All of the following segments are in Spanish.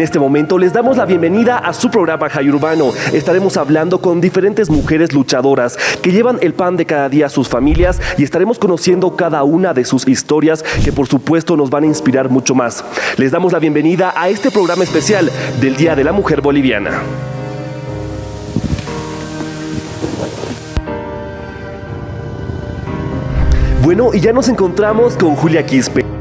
En este momento les damos la bienvenida a su programa Jai Urbano. Estaremos hablando con diferentes mujeres luchadoras que llevan el pan de cada día a sus familias y estaremos conociendo cada una de sus historias que por supuesto nos van a inspirar mucho más. Les damos la bienvenida a este programa especial del Día de la Mujer Boliviana. Bueno, y ya nos encontramos con Julia Quispe.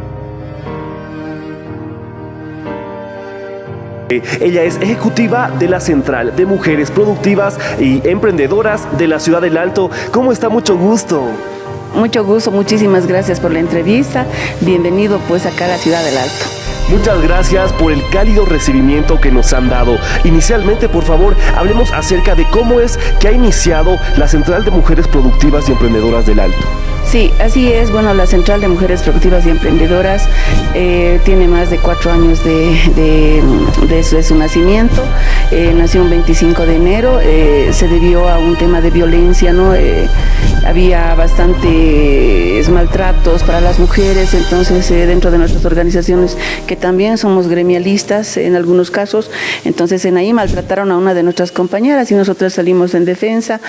Ella es ejecutiva de la Central de Mujeres Productivas y Emprendedoras de la Ciudad del Alto. ¿Cómo está? Mucho gusto. Mucho gusto, muchísimas gracias por la entrevista. Bienvenido pues acá a la Ciudad del Alto. Muchas gracias por el cálido recibimiento que nos han dado. Inicialmente, por favor, hablemos acerca de cómo es que ha iniciado la Central de Mujeres Productivas y Emprendedoras del Alto. Sí, así es. Bueno, la Central de Mujeres Productivas y Emprendedoras eh, tiene más de cuatro años de, su, nacimiento. Eh, nació un 25 de enero. Eh, se debió a un tema de violencia, ¿no? Había bastantes maltratos para las mujeres, entonces dentro de nuestras organizaciones, que también somos gremialistas en algunos casos, entonces en ahí maltrataron a una de nuestras compañeras y nosotros salimos en defensa.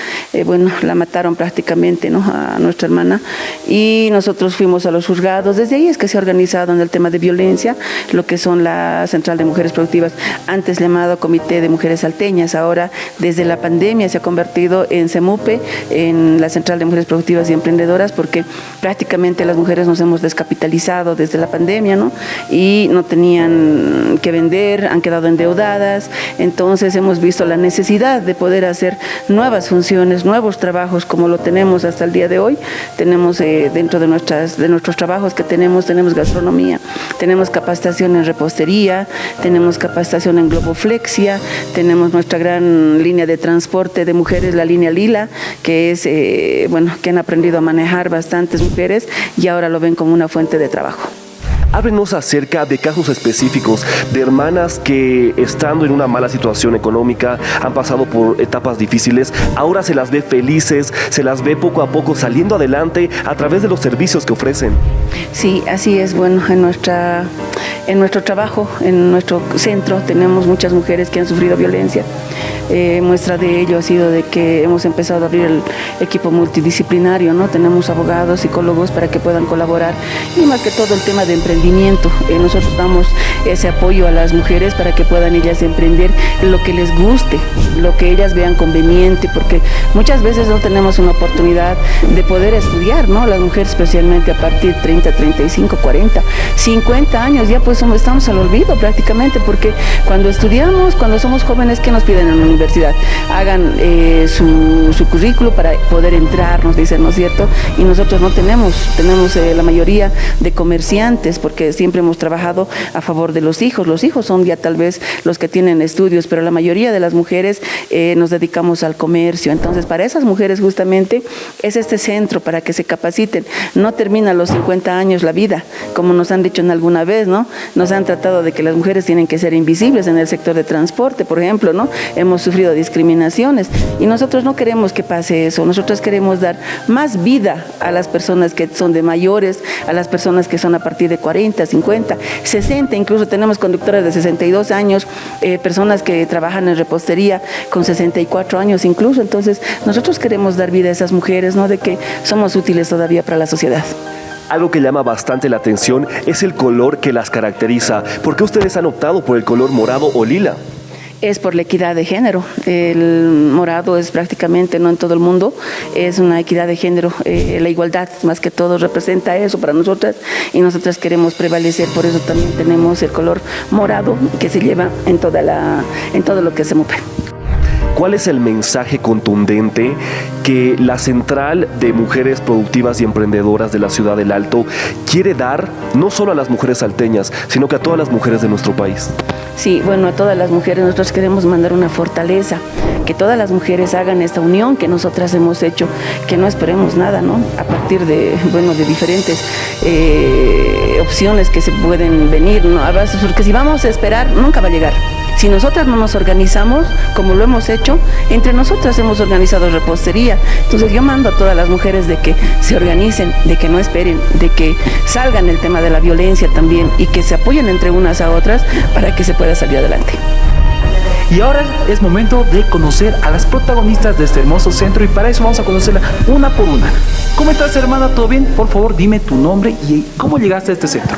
bueno, la mataron prácticamente, ¿no? A nuestra hermana y nosotros fuimos a los juzgados. Desde ahí es que se ha organizado en el tema de violencia, lo que son la Central de Mujeres Productivas, antes llamado Comité de Mujeres Salteñas, ahora desde la pandemia se ha convertido en CEMUPE, en la Central de Mujeres Productivas y Emprendedoras, porque prácticamente las mujeres nos hemos descapitalizado desde la pandemia, ¿no? Y no tenían que vender, han quedado endeudadas, entonces hemos visto la necesidad de poder hacer nuevas funciones, nuevos trabajos como lo tenemos hasta el día de hoy. Tenemos eh, dentro de, nuestras, de nuestros trabajos que tenemos, tenemos gastronomía, tenemos capacitación en repostería, tenemos capacitación en globoflexia, tenemos nuestra gran línea de transporte de mujeres, la línea Lila, que es, eh, bueno, que han aprendido a manejar bastantes mujeres y ahora lo ven como una fuente de trabajo. Háblenos acerca de casos específicos de hermanas que estando en una mala situación económica han pasado por etapas difíciles, ahora se las ve felices, se las ve poco a poco saliendo adelante a través de los servicios que ofrecen. Sí, así es. Bueno, en, nuestra, en nuestro trabajo, en nuestro centro, tenemos muchas mujeres que han sufrido violencia. Eh, muestra de ello ha sido de que hemos empezado a abrir el equipo multidisciplinario, ¿no? Tenemos abogados, psicólogos para que puedan colaborar y más que todo el tema de emprendimiento. Eh, nosotros damos ese apoyo a las mujeres para que puedan ellas emprender lo que les guste, lo que ellas vean conveniente, porque muchas veces no tenemos una oportunidad de poder estudiar, ¿no? Las mujeres especialmente a partir de 30, 35, 40, 50 años, ya pues estamos al olvido prácticamente, porque cuando estudiamos, cuando somos jóvenes, ¿qué nos piden en la universidad? Hagan eh, su, currículo para poder entrar, nos dicen, ¿no es cierto? Y nosotros no tenemos, tenemos eh, la mayoría de comerciantes, porque siempre hemos trabajado a favor de los hijos. Los hijos son ya tal vez los que tienen estudios, pero la mayoría de las mujeres eh, nos dedicamos al comercio. Entonces, para esas mujeres justamente es este centro para que se capaciten. No termina a los 50 años la vida, como nos han dicho en alguna vez, ¿no? Nos han tratado de que las mujeres tienen que ser invisibles en el sector de transporte, por ejemplo, ¿no? Hemos sufrido discriminaciones y nosotros no queremos que pase eso. Nosotros queremos dar más vida a las personas que son de mayores, a las personas que son a partir de 40, 50, 60, incluso tenemos conductoras de 62 años, eh, personas que trabajan en repostería con 64 años incluso. Entonces, nosotros queremos dar vida a esas mujeres, ¿no? De que somos útiles todavía para la sociedad. Algo que llama bastante la atención es el color que las caracteriza. ¿Por qué ustedes han optado por el color morado o lila? Es por la equidad de género. El morado es prácticamente, no en todo el mundo, es una equidad de género. Eh, la igualdad, más que todo, representa eso para nosotras y nosotras queremos prevalecer, por eso también tenemos el color morado que se lleva en, toda la, en todo lo que se mueve. ¿Cuál es el mensaje contundente que la Central de Mujeres Productivas y Emprendedoras de la Ciudad del Alto quiere dar no solo a las mujeres salteñas, sino que a todas las mujeres de nuestro país? Sí, bueno, a todas las mujeres nosotros queremos mandar una fortaleza, que todas las mujeres hagan esta unión que nosotras hemos hecho, que no esperemos nada, ¿no? A partir de, bueno, de diferentes eh, opciones que se pueden venir, ¿no? Porque si vamos a esperar, nunca va a llegar Si nosotras no nos organizamos, como lo hemos hecho, entre nosotras hemos organizado repostería. Entonces yo mando a todas las mujeres de que se organicen, de que no esperen, de que salgan el tema de la violencia también y que se apoyen entre unas a otras para que se pueda salir adelante. Y ahora es momento de conocer a las protagonistas de este hermoso centro y para eso vamos a conocerla una por una. ¿Cómo estás hermana? ¿Todo bien? Por favor dime tu nombre y cómo llegaste a este centro.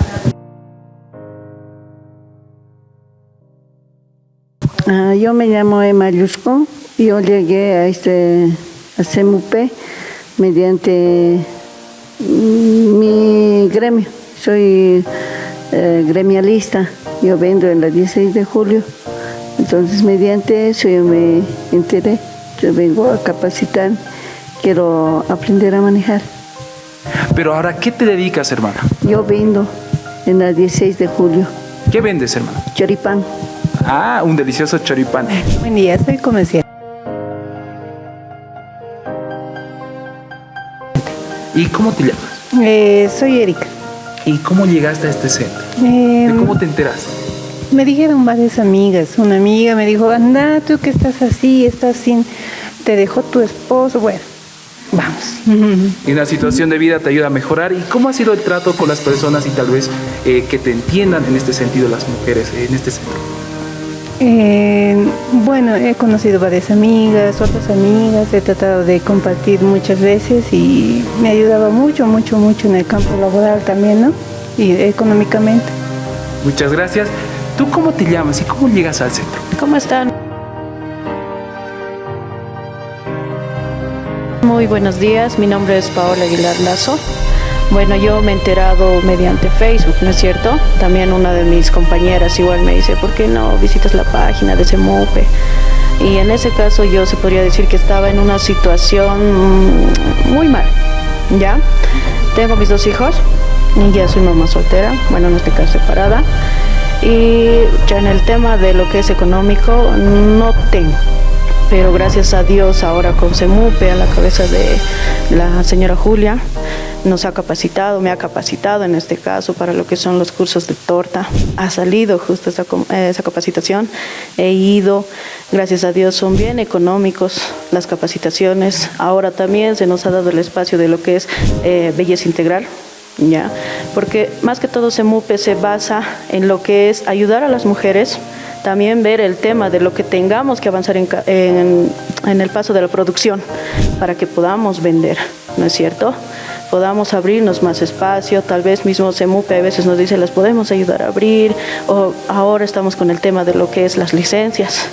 Ah, yo me llamo Emma Yusco. Yo llegué a este a CMUP mediante mm, mi gremio. Soy eh, gremialista. Yo vendo en la 16 de julio. Entonces, mediante eso yo me enteré. Yo vengo a capacitar. Quiero aprender a manejar. Pero ahora, ¿qué te dedicas, hermana? Yo vendo en la 16 de julio. ¿Qué vendes, hermana? Choripán. Ah, un delicioso choripán. Buen día, soy comercial. ¿Y cómo te llamas? Eh, soy Erika. ¿Y cómo llegaste a este centro? Eh, ¿De cómo te enteraste? Me dijeron varias amigas. Una amiga me dijo, anda, tú que estás así, estás sin... Te dejó tu esposo. Bueno, vamos. Y una situación de vida te ayuda a mejorar. ¿Y cómo ha sido el trato con las personas y tal vez eh, que te entiendan en este sentido las mujeres en este centro? Eh, bueno, he conocido varias amigas, otras amigas, he tratado de compartir muchas veces y me ayudaba mucho, mucho, mucho en el campo laboral también, ¿no? Y económicamente. Muchas gracias. ¿Tú cómo te llamas y cómo llegas al centro? ¿Cómo están? Muy buenos días, mi nombre es Paola Aguilar Lazo. Bueno, yo me he enterado mediante Facebook, ¿no es cierto? También una de mis compañeras igual me dice, ¿por qué no visitas la página de CEMOPE? Y en ese caso yo se podría decir que estaba en una situación muy mal, ¿ya? Tengo mis dos hijos y ya soy mamá soltera, bueno, en este caso separada. Y ya en el tema de lo que es económico, no tengo pero gracias a Dios ahora con CEMUPE a la cabeza de la señora Julia, nos ha capacitado, me ha capacitado en este caso para lo que son los cursos de torta. Ha salido justo esa, esa capacitación, he ido, gracias a Dios son bien económicos las capacitaciones. Ahora también se nos ha dado el espacio de lo que es eh, belleza integral, ¿ya? Porque más que todo CEMUPE se basa en lo que es ayudar a las mujeres, también ver el tema de lo que tengamos que avanzar en, en el paso de la producción para que podamos vender, ¿no es cierto? Podamos abrirnos más espacio, tal vez mismo CEMUPE a veces nos dice, las podemos ayudar a abrir, o ahora estamos con el tema de lo que es las licencias,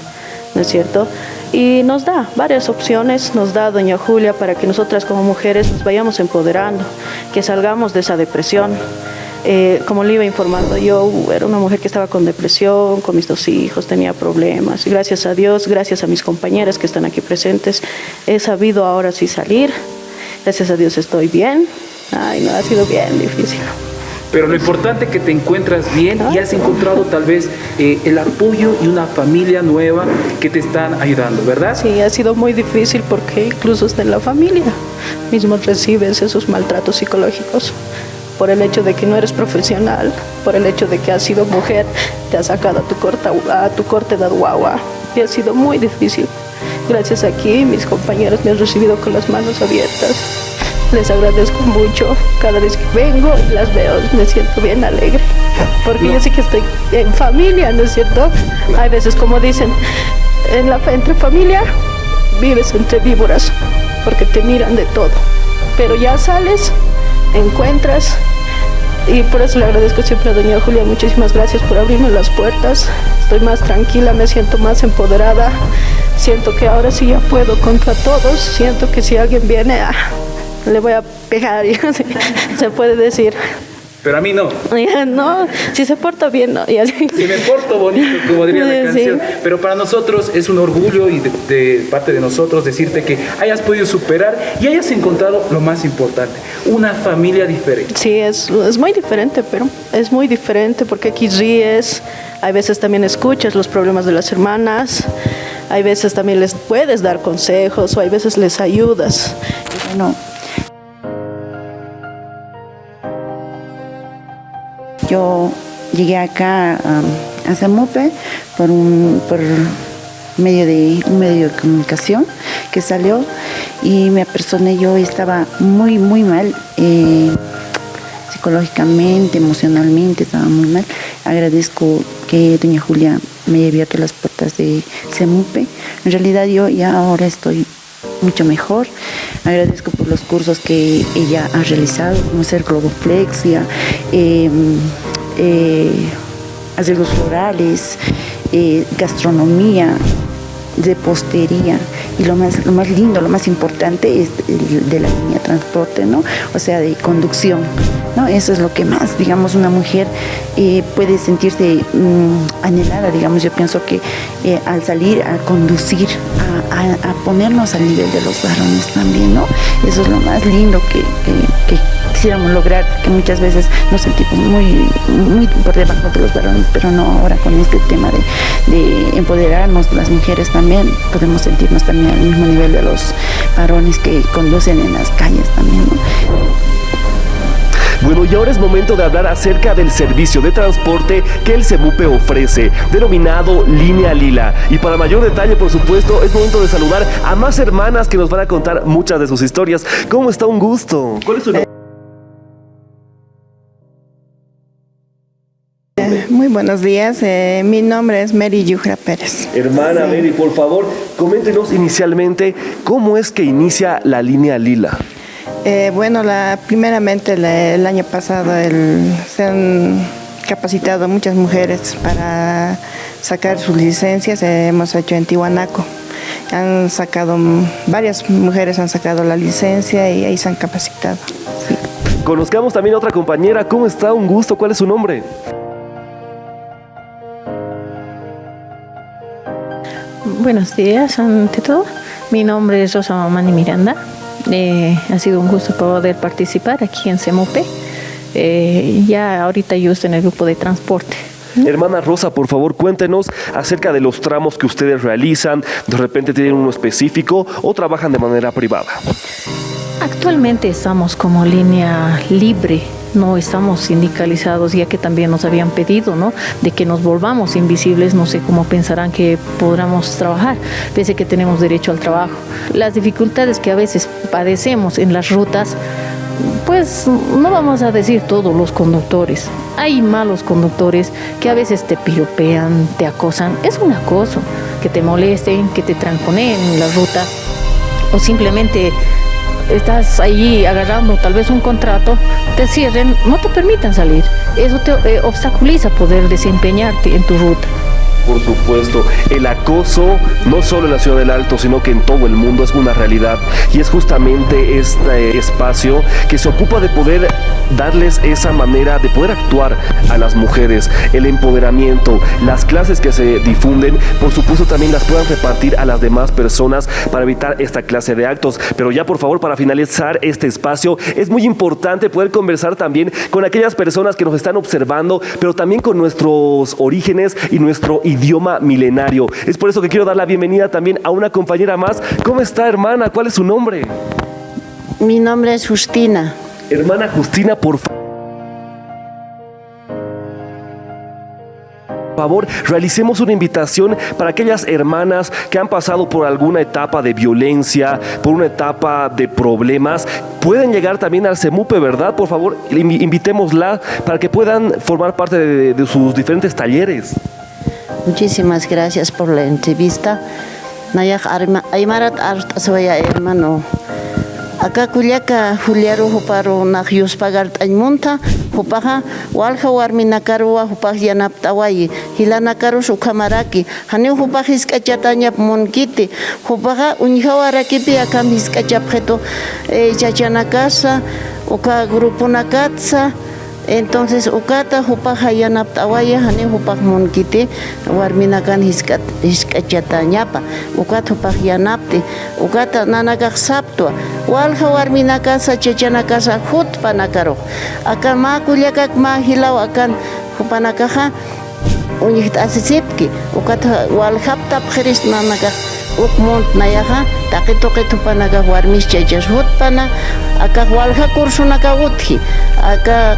¿no es cierto? Y nos da varias opciones, nos da doña Julia para que nosotras como mujeres nos vayamos empoderando, que salgamos de esa depresión. Eh, como le iba informando, yo era una mujer que estaba con depresión, con mis dos hijos, tenía problemas. Gracias a Dios, gracias a mis compañeras que están aquí presentes, he sabido ahora sí salir, Gracias a Dios estoy bien. Ay, no, ha sido bien difícil. Pero lo importante es que te encuentras bien y has encontrado tal vez eh, el apoyo y una familia nueva que te están ayudando, ¿verdad? Sí, ha sido muy difícil porque incluso hasta en la familia mismo recibes esos maltratos psicológicos por el hecho de que no eres profesional, por el hecho de que has sido mujer, te has sacado a tu, corta, a tu corte de guagua y ha sido muy difícil. Gracias aquí, mis compañeros me han recibido con las manos abiertas. Les agradezco mucho. Cada vez que vengo y las veo, me siento bien alegre. Porque yo sé que estoy en familia, ¿no es cierto? Hay veces, como dicen, en la, entre familia vives entre víboras, porque te miran de todo. Pero ya sales, encuentras, y por eso le agradezco siempre a doña Julia, muchísimas gracias por abrirme las puertas. Estoy más tranquila, me siento más empoderada. Siento que ahora sí ya puedo contra todos. Siento que si alguien viene, ah, le voy a pegar, se puede decir. Pero a mí no. No, si se porta bien, no. Si me porto bonito, como diría la canción. Pero para nosotros es un orgullo y de, parte de nosotros decirte que hayas podido superar y hayas encontrado lo más importante, una familia diferente. Sí, es, es muy diferente, pero es muy diferente porque aquí ríes, hay veces también escuchas los problemas de las hermanas, hay veces también les puedes dar consejos o hay veces les ayudas. Bueno, yo llegué acá a Zamupe por un por medio de un medio de comunicación que salió y me apersoné yo estaba muy muy mal eh, psicológicamente emocionalmente estaba muy mal agradezco que doña Julia me haya abierto las puertas de Semupe en realidad yo ya ahora estoy mucho mejor. Agradezco por los cursos que ella ha realizado, como hacer globoflexia, eh, eh, los florales, eh, gastronomía, de postería y lo más, lo más lindo, lo más importante es de la línea de transporte, ¿no? O sea, de conducción, ¿no? Eso es lo que más, digamos, una mujer eh, puede sentirse mm, anhelada, digamos, yo pienso que eh, al salir a conducir, a, ponernos al nivel de los varones también, ¿no? Eso es lo más lindo que, quisiéramos lograr, que muchas veces nos sentimos muy, muy por debajo de los varones, pero no ahora con este tema de, de empoderarnos las mujeres también, podemos sentirnos también al mismo nivel de los varones que conducen en las calles también. Bueno, y ahora es momento de hablar acerca del servicio de transporte que el CEMUPE ofrece, denominado Línea Lila. Y para mayor detalle, por supuesto, es momento de saludar a más hermanas que nos van a contar muchas de sus historias. ¿Cómo está? Un gusto. ¿Cuál es su nombre? Muy buenos días, eh, mi nombre es Mary Yujra Pérez. Hermana Mary, por favor, coméntenos inicialmente cómo es que inicia la línea Lila. Eh, bueno, la, primeramente el año pasado se han capacitado muchas mujeres para sacar sus licencias, hemos hecho en Tihuanaco. Han sacado, varias mujeres han sacado la licencia y ahí se han capacitado. Conozcamos también a otra compañera, ¿cómo está? Un gusto, ¿cuál es su nombre? Buenos días, ante todo. Mi nombre es Rosa Mamani Miranda. Eh, ha sido un gusto poder participar aquí en CEMOPE. Eh, ya ahorita yo estoy en el grupo de transporte. Hermana Rosa, por favor, cuéntenos acerca de los tramos que ustedes realizan. ¿De repente tienen uno específico o trabajan de manera privada? Actualmente estamos como línea libre no estamos sindicalizados, ya que también nos habían pedido, ¿no? De que nos volvamos invisibles, no sé cómo pensarán que podamos trabajar, pese que tenemos derecho al trabajo. Las dificultades que a veces padecemos en las rutas, pues no vamos a decir todos los conductores. Hay malos conductores que a veces te piropean, te acosan. Es un acoso, que te molesten, que te tranconeen en la ruta o simplemente estás allí agarrando tal vez un contrato, te cierren, no te permitan salir. Eso te eh, obstaculiza poder desempeñarte en tu ruta. Por supuesto, el acoso no solo en la ciudad del Alto, sino que en todo el mundo es una realidad y es justamente este espacio que se ocupa de poder darles esa manera de poder actuar a las mujeres, el empoderamiento, las clases que se difunden, por supuesto también las puedan repartir a las demás personas para evitar esta clase de actos. Pero ya por favor, para finalizar este espacio, es muy importante poder conversar también con aquellas personas que nos están observando, pero también con nuestros orígenes y nuestro idioma milenario. Es por eso que quiero dar la bienvenida también a una compañera más. ¿Cómo está, hermana? ¿Cuál es su nombre? Mi nombre es Justina. Hermana Justina, por favor, realicemos una invitación para aquellas hermanas que han pasado por alguna etapa de violencia, por una etapa de problemas. Pueden llegar también al CEMUPE, ¿verdad? Por favor, invitémosla para que puedan formar parte de, de sus diferentes talleres. Muchísimas gracias por la entrevista. Nayak Aymarat hermano. Acá kullaka Juliaro Juparo Najius Pagart Aymunta, Jupaja, Walja Warminakarua, Jupaj Yanaptawayi, Hilanakaru Sukamaraki, Hanu Jupajis Kachatanya Monkiti, Jupaja Unjawarakipi Akam Hiskachapjeto, Chachanakasa, Uka Grupo Nakatsa, Entonces ukata hupa hayanap tawaya hani monkite warmina warminakan hiskat hiskat hiskachata ñapa ukat hupak yanapti ukata nanakah sabtu walha warminaka sachachanaka sa hut panakaro akan ma kulia kak ma hilaw akan hupanakaja uñihta asisipki ukata walhaptap nanakah ukmuntnayaqa taqi tuqi tupanakaq warmischa ichaswutpana akaq wallha kursunakaq utqhi akaq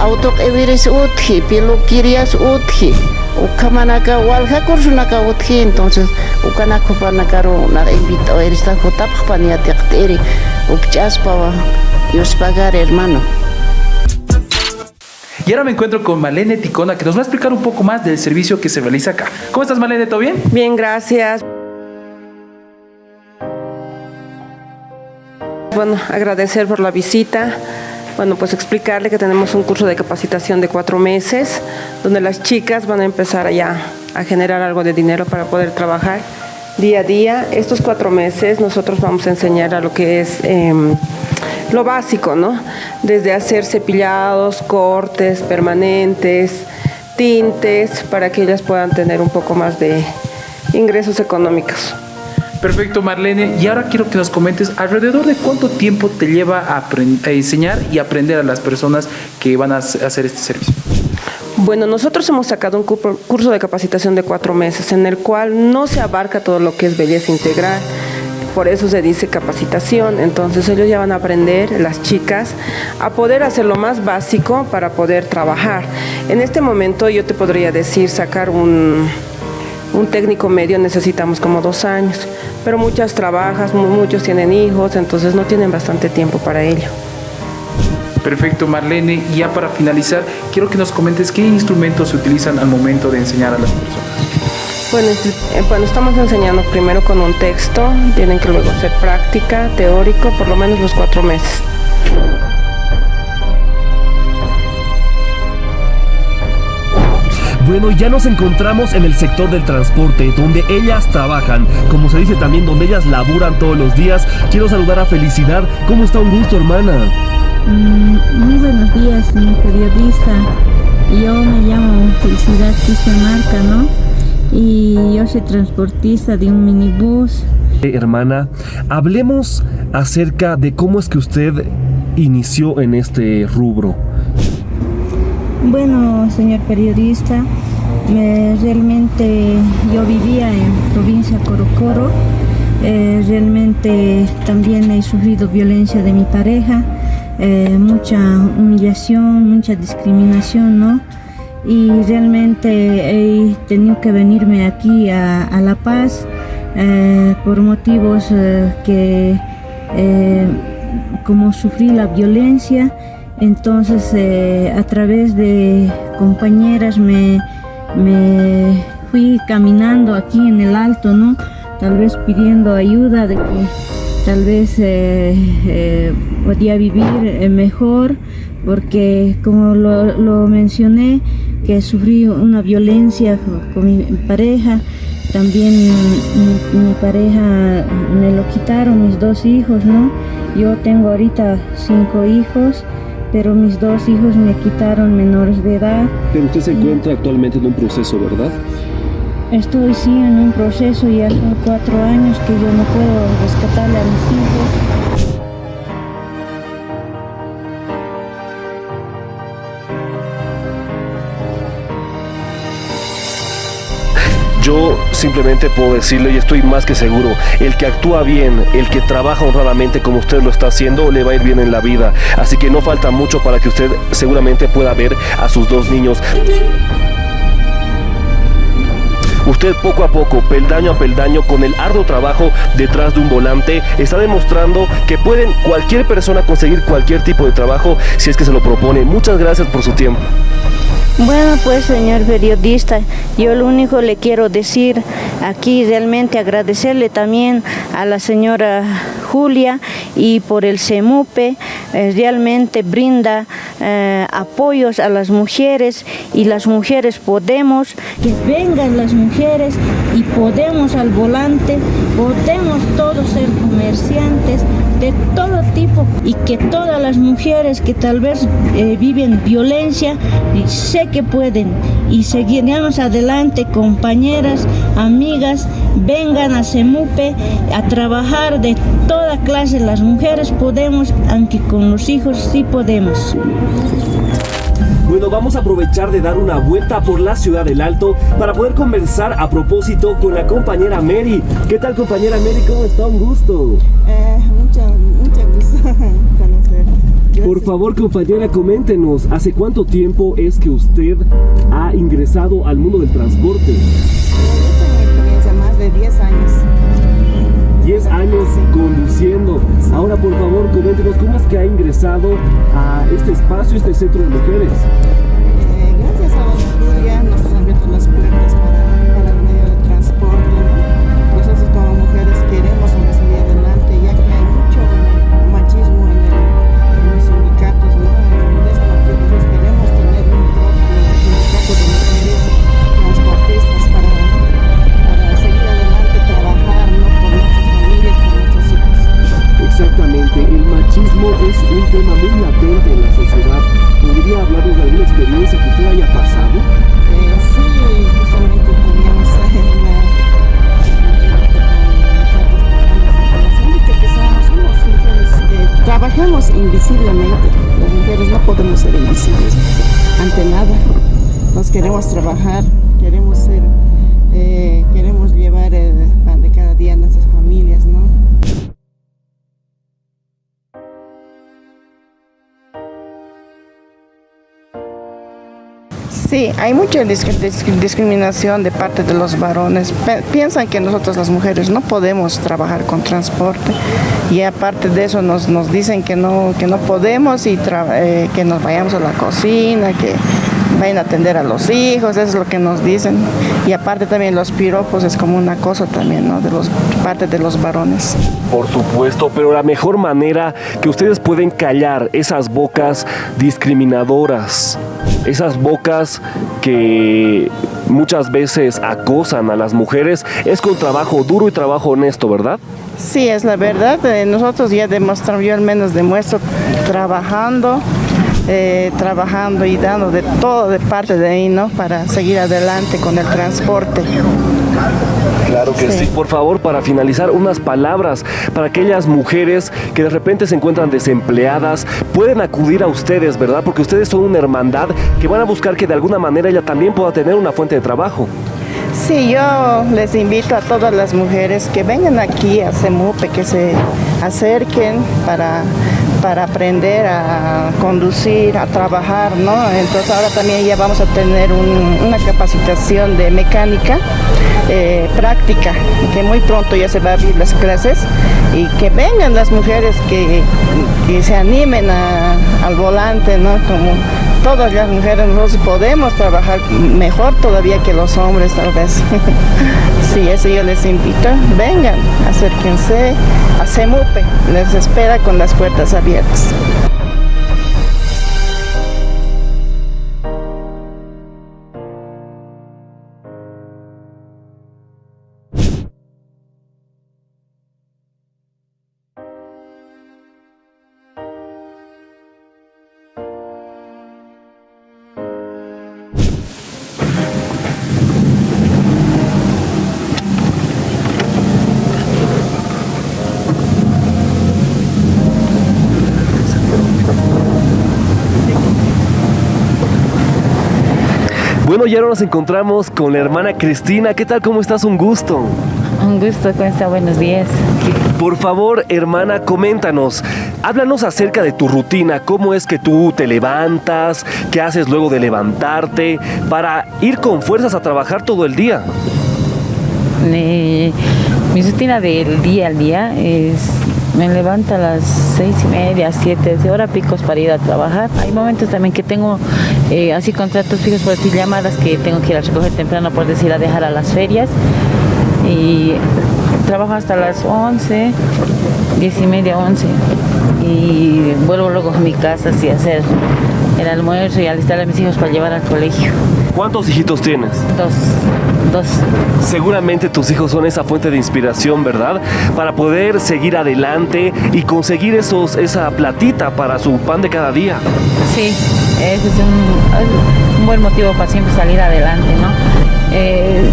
autoq iwiris utqhi piluquirias utqhi ukamanaka wallha kursunaka utqhi entonces ukanakupanakarun naq invito eristaq jutapaq paniatiq t'iri ukch'aspa Dios pagar hermano Y ahora me encuentro con Malene Ticona, que nos va a explicar un poco más del servicio que se realiza acá. ¿Cómo estás, Malene? ¿Todo bien? Bien, gracias. Bueno, agradecer por la visita. Bueno, pues explicarle que tenemos un curso de capacitación de cuatro meses, donde las chicas van a empezar allá a generar algo de dinero para poder trabajar día a día. Estos cuatro meses nosotros vamos a enseñar a lo que es em, lo básico, ¿no? Desde hacer cepillados, cortes permanentes, tintes, para que ellas puedan tener un poco más de ingresos económicos. Perfecto, Marlene. Y ahora quiero que nos comentes alrededor de cuánto tiempo te lleva a, enseñar y aprender a las personas que van a hacer este servicio. Bueno, nosotros hemos sacado un curso de capacitación de cuatro meses en el cual no se abarca todo lo que es belleza integral. Por eso se dice capacitación. Entonces ellos ya van a aprender, las chicas, a poder hacer lo más básico para poder trabajar. En este momento yo te podría decir sacar un, un técnico medio necesitamos como dos años, pero muchas trabajas, muchos tienen hijos, entonces no tienen bastante tiempo para ello. Perfecto, Marlene. Y ya para finalizar, quiero que nos comentes qué instrumentos se utilizan al momento de enseñar a las personas. Bueno, eh, bueno, estamos enseñando primero con un texto, tienen que luego hacer práctica, teórico, por lo menos los cuatro meses. Bueno, ya nos encontramos en el sector del transporte, donde ellas trabajan, como se dice también, donde ellas laburan todos los días. Quiero saludar a Felicidad. ¿Cómo está un gusto, hermana? Mm, muy buenos días, señor periodista. Yo me llamo Felicidad Cristian Marca, ¿no? Y yo soy transportista de un minibús. Eh, hermana, hablemos acerca de cómo es que usted inició en este rubro. Bueno, señor periodista, realmente yo vivía en provincia Corocoro, eh, realmente también he sufrido violencia de mi pareja, eh, mucha humillación, mucha discriminación, ¿no? Y realmente he tenido que venirme aquí a, La Paz eh, por motivos que como sufrí la violencia, entonces eh, a través de compañeras me, fui caminando aquí en el alto, ¿no? Tal vez pidiendo ayuda de que tal vez eh, eh, podía vivir mejor, porque como lo, mencioné, que sufrí una violencia con mi pareja, también mi, mi, pareja me lo quitaron, mis dos hijos, ¿no? Yo tengo ahorita cinco hijos pero mis dos hijos me quitaron menores de edad. Pero usted se encuentra actualmente en un proceso, ¿verdad? Estoy sí en un proceso y hace cuatro años que yo no puedo rescatarle a mis hijos. Simplemente puedo decirle y estoy más que seguro, el que actúa bien, el que trabaja honradamente como usted lo está haciendo, le va a ir bien en la vida. Así que no falta mucho para que usted seguramente pueda ver a sus dos niños. Usted poco a poco, peldaño a peldaño, con el arduo trabajo detrás de un volante, está demostrando que pueden cualquier persona conseguir cualquier tipo de trabajo si es que se lo propone. Muchas gracias por su tiempo. Bueno, pues señor periodista, yo lo único le quiero decir aquí realmente agradecerle también a la señora Julia y por el CEMUPE, eh, realmente brinda eh, apoyos a las mujeres y las mujeres podemos, que vengan las mujeres y podemos al volante, podemos todos ser comerciantes de todo tipo y que todas las mujeres que tal vez eh, viven violencia, sé que pueden y seguiremos adelante compañeras, amigas, vengan a CEMUPE a trabajar de toda clase, las mujeres podemos, aunque con los hijos sí podemos. Bueno, vamos a aprovechar de dar una vuelta por la ciudad del Alto para poder conversar a propósito con la compañera Mary. ¿Qué tal compañera Mary? ¿Cómo está? Un gusto. Eh, mucho, mucho gusto conocer. ¿Por favor, compañera, coméntenos, ¿hace cuánto tiempo es que usted ha ingresado al mundo del transporte? más de 10 años. 10 años conduciendo. Ahora, por favor, coméntenos, ¿cómo es que ha ingresado a este espacio, este centro de mujeres? Sí, hay mucha discriminación de parte de los varones. Piensan que nosotros las mujeres no podemos trabajar con transporte y aparte de eso nos, nos dicen que no, que no podemos y eh, que nos vayamos a la cocina, que vayan a atender a los hijos, eso es lo que nos dicen. Y aparte también los piropos es como una cosa también, ¿no? De los parte de los varones. Por supuesto, pero la mejor manera que ustedes pueden callar esas bocas discriminadoras esas bocas que muchas veces acosan a las mujeres, es con trabajo duro y trabajo honesto, ¿verdad? Sí, es la verdad. Eh, nosotros ya demostramos, yo al menos demuestro trabajando, eh, trabajando y dando de todo de parte de ahí, ¿no? Para seguir adelante con el transporte. Claro que sí. Por favor, para finalizar, unas palabras para aquellas mujeres que de repente se encuentran desempleadas, pueden acudir a ustedes, ¿verdad? Porque ustedes son una hermandad que van a buscar que de alguna manera ella también pueda tener una fuente de trabajo. Sí, yo les invito a todas las mujeres que vengan aquí a CEMUPE, que se acerquen para para aprender a conducir, a trabajar, ¿no? Entonces ahora también ya vamos a tener una capacitación de mecánica eh, práctica, que muy pronto ya se va a abrir las clases y que vengan las mujeres que, se animen al volante, ¿no? Como todas las mujeres nosotros podemos trabajar mejor todavía que los hombres tal vez. sí, eso yo les invito. Vengan, acérquense a CEMUPE, les espera con las puertas abiertas. Bueno, ya nos encontramos con la hermana Cristina. ¿Qué tal? ¿Cómo estás? Un gusto. Un gusto, ¿cómo está? Buenos días. Por favor, hermana, coméntanos. Háblanos acerca de tu rutina. ¿Cómo es que tú te levantas? ¿Qué haces luego de levantarte? Para ir con fuerzas a trabajar todo el día. mi rutina del día al día es me levanto a las seis y media, siete, de hora picos para ir a trabajar. Hay momentos también que tengo eh, así contratos fijos, por decir llamadas, que tengo que ir a recoger temprano, por decir, a dejar a las ferias. Y trabajo hasta las once, diez y media, once. Y vuelvo luego a mi casa así a hacer el almuerzo y alistar a mis hijos para llevar al colegio. ¿Cuántos hijitos tienes? Dos. Dos. Seguramente tus hijos son esa fuente de inspiración, ¿verdad? Para poder seguir adelante y conseguir esos, esa platita para su pan de cada día. Sí, ese es un, buen motivo para siempre salir adelante, ¿no? Eh,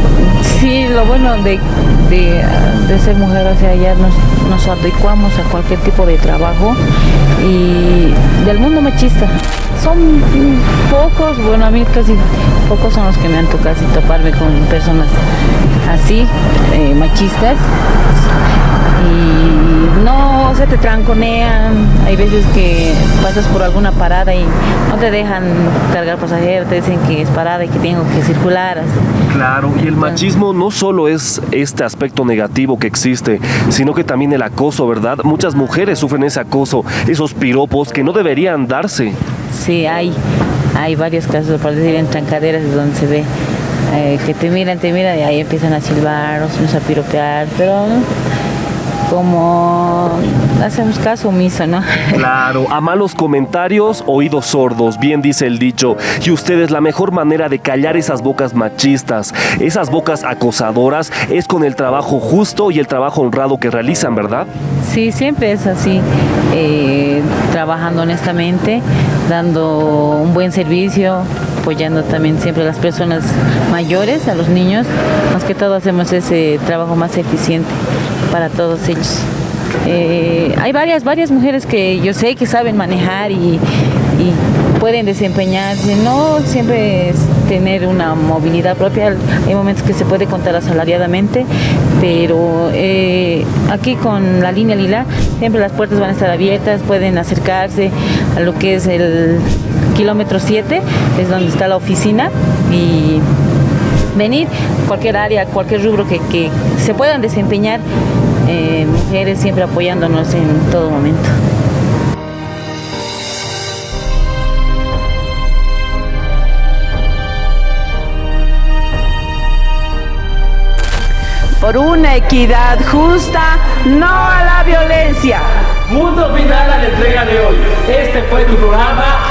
sí, lo bueno de, ser mujer, o sea, ya nos, nos adecuamos a cualquier tipo de trabajo y del mundo machista. Son pocos, bueno, a mí casi pocos son los que me han tocado toparme con personas así, eh, machistas. Y no se te tranconean, hay veces que pasas por alguna parada y no te dejan cargar pasajeros, te dicen que es parada y que tengo que circular. Claro, y el machismo no solo es este aspecto negativo que existe, sino que también el acoso, ¿verdad? Muchas mujeres sufren ese acoso, esos piropos que no deberían darse. Sí, hay, hay varios casos, por decir, en trancaderas donde se ve eh, que te miran, te miran y ahí empiezan a silbar, o a piropear, pero como hacemos caso omiso, ¿no? Claro, a malos comentarios, oídos sordos, bien dice el dicho. Y ustedes, la mejor manera de callar esas bocas machistas, esas bocas acosadoras, es con el trabajo justo y el trabajo honrado que realizan, ¿verdad? Sí, siempre es así, eh, trabajando honestamente, dando un buen servicio, apoyando también siempre a las personas mayores, a los niños, más que todo hacemos ese trabajo más eficiente para todos ellos. Eh, hay varias, varias mujeres que yo sé que saben manejar y, pueden desempeñarse, no siempre es tener una movilidad propia, hay momentos que se puede contar asalariadamente, pero eh, aquí con la línea lila siempre las puertas van a estar abiertas, pueden acercarse a lo que es el kilómetro 7, es donde está la oficina y venir cualquier área, cualquier rubro que, que se puedan desempeñar eh, mujeres siempre apoyándonos en todo momento. Por una equidad justa, no a la violencia. Mundo final a la entrega de hoy. Este fue tu programa